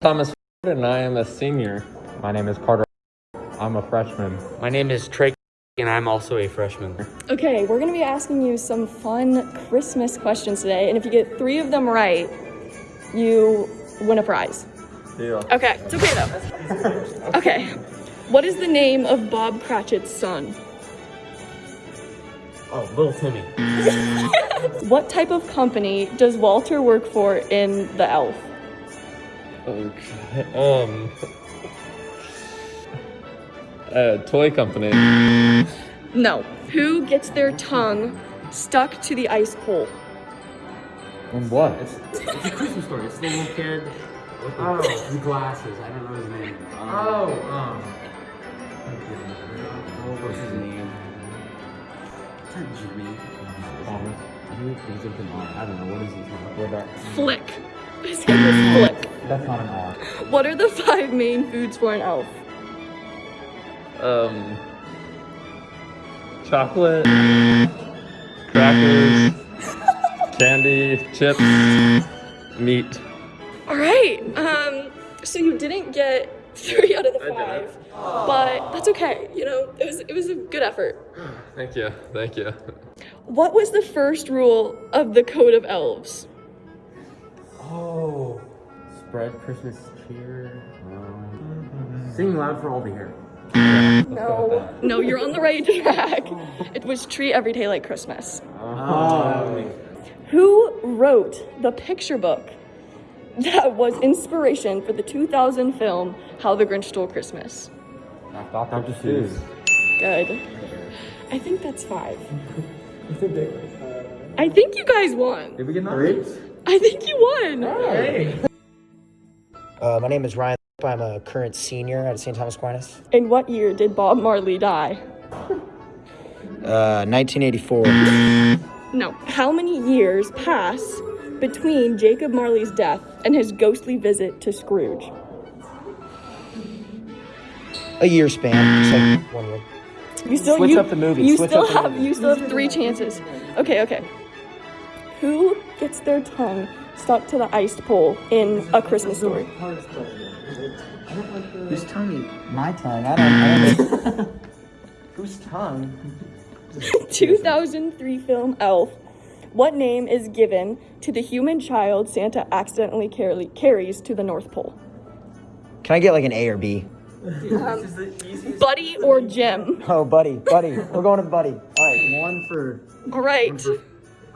Thomas Ford, and I am a senior. My name is Carter. I'm a freshman. My name is Trey, and I'm also a freshman. Okay, we're gonna be asking you some fun Christmas questions today, and if you get three of them right, you win a prize. Deal. Okay, it's okay though. Okay, what is the name of Bob Cratchit's son? Oh, little Timmy. What type of company does Walter work for in The Elf? Okay. Um. A toy company. No. Who gets their tongue stuck to the ice pole? And what? It's a Christmas story. It's the little kid with the, oh. the glasses. I don't know his name. Um, Oh, um. What's his name? It's not Jimmy. Thomas. I think he's a. I don't know. What is his name? What about? Flick. His name is Flick. That's not an R. What are the five main foods for an elf? Um. Chocolate. Crackers. candy. Chips. Meat. All right. Um. So you didn't get three out of the five, but that's okay. You know, it was it was a good effort. Thank you. Thank you. What was the first rule of the Code of Elves? Oh. Spread Christmas cheer. Um, sing loud for all to hear. No. No, you're on the right track. It was treat every day like Christmas. Oh. Who wrote the picture book that was inspiration for the 2000 film How the Grinch Stole Christmas? Dr. Seuss. Good. I think that's five. I think you guys won. Did we get three? I think you won. Uh, my name is Ryan. I'm a current senior at St. Thomas Aquinas. In what year did Bob Marley die? Uh, 1984. No. How many years pass between Jacob Marley's death and his ghostly visit to Scrooge? A year span. Like one year. You still Switch you, up the movie, You switch still up the have movie. you still have three chances. Okay, okay. Who gets their tongue stuck to the iced pole in A Christmas Story? Whose tongue? My tongue. I don't, I don't know. Whose tongue? 2003 film Elf. What name is given to the human child Santa accidentally carry, carries to the North Pole? Can I get like an A or B? Um, buddy or Jim? Oh, buddy, buddy. We're going to buddy. All right, one for. All right.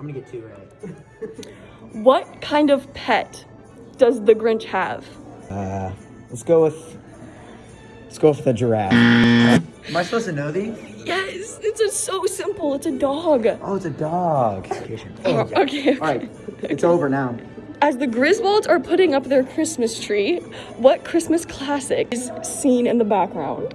I'm gonna get two right. What kind of pet does the Grinch have? Uh, let's go with. Let's go with the giraffe. Am I supposed to know these? Yes, it's a, so simple. It's a dog. Oh, it's a dog. Oh, okay. All right, it's over now. As the Griswolds are putting up their Christmas tree, what Christmas classic is seen in the background?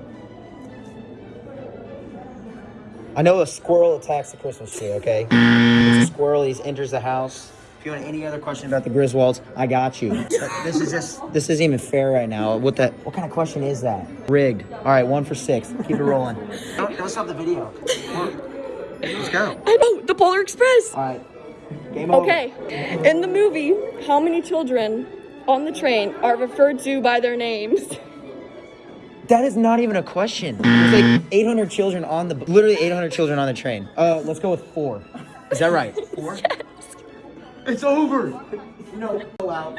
I know a squirrel attacks the Christmas tree, okay? It's a squirrel, he enters the house. If you want any other question about the Griswolds, I got you. But this is just, this isn't even fair right now. What that, what kind of question is that? Rigged. All right, one for six. Keep it rolling. don't, don't stop the video. Let's go. I know, the Polar Express. All right, game over. Okay, in the movie, how many children on the train are referred to by their names? That is not even a question. There's like 800 children on the, literally 800 children on the train. Uh, let's go with four. Is that right? Four? It's over. No, go out.